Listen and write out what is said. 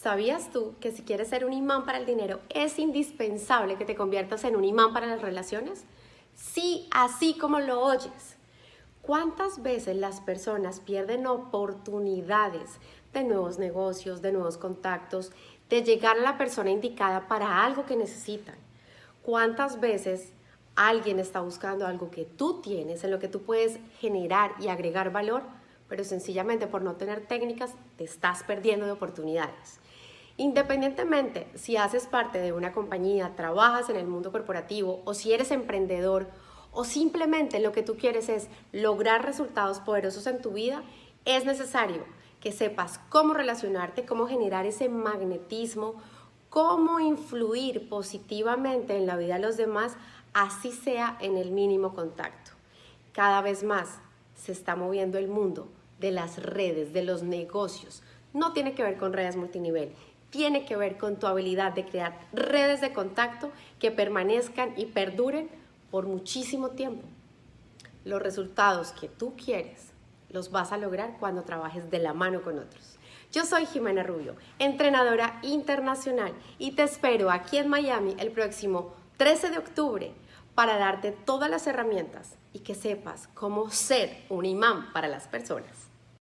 ¿Sabías tú que si quieres ser un imán para el dinero es indispensable que te conviertas en un imán para las relaciones? Sí, así como lo oyes. ¿Cuántas veces las personas pierden oportunidades de nuevos negocios, de nuevos contactos, de llegar a la persona indicada para algo que necesitan? ¿Cuántas veces alguien está buscando algo que tú tienes, en lo que tú puedes generar y agregar valor, pero sencillamente por no tener técnicas te estás perdiendo de oportunidades? Independientemente si haces parte de una compañía, trabajas en el mundo corporativo o si eres emprendedor o simplemente lo que tú quieres es lograr resultados poderosos en tu vida, es necesario que sepas cómo relacionarte, cómo generar ese magnetismo, cómo influir positivamente en la vida de los demás, así sea en el mínimo contacto. Cada vez más se está moviendo el mundo de las redes, de los negocios. No tiene que ver con redes multinivel, tiene que ver con tu habilidad de crear redes de contacto que permanezcan y perduren por muchísimo tiempo. Los resultados que tú quieres los vas a lograr cuando trabajes de la mano con otros. Yo soy Jimena Rubio, entrenadora internacional y te espero aquí en Miami el próximo 13 de octubre para darte todas las herramientas y que sepas cómo ser un imán para las personas.